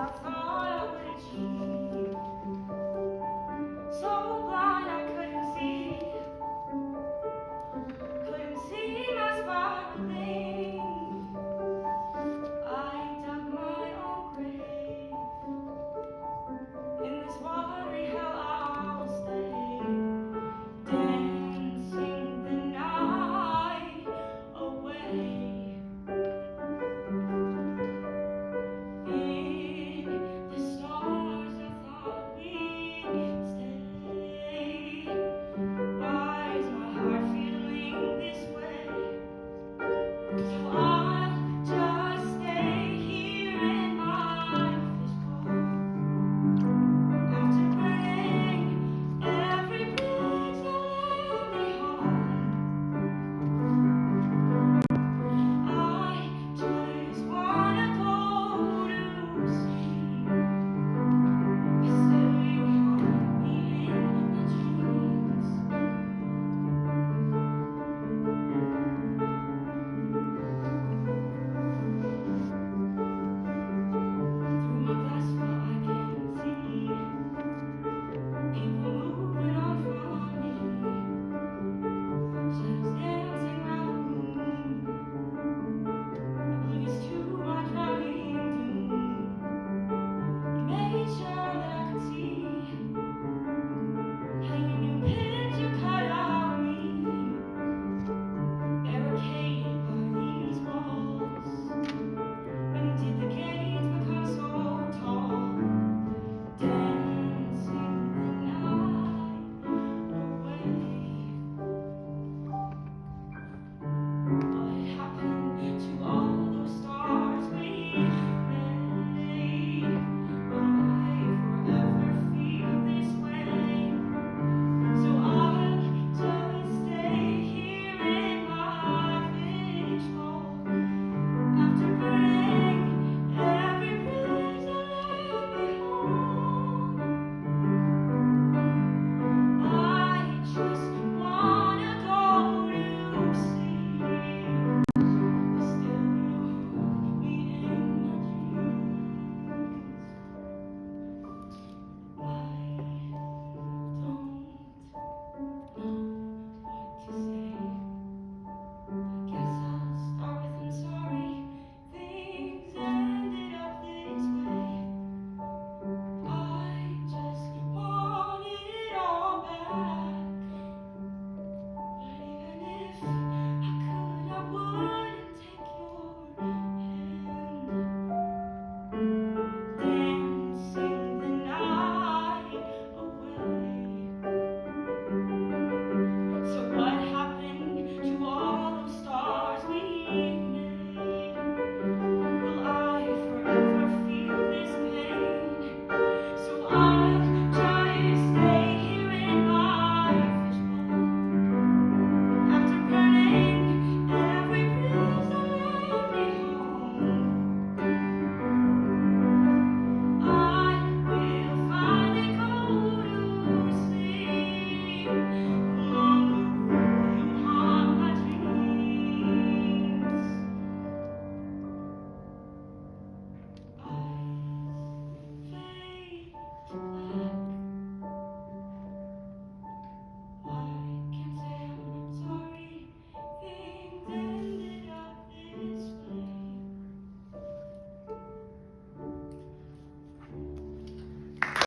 That's all.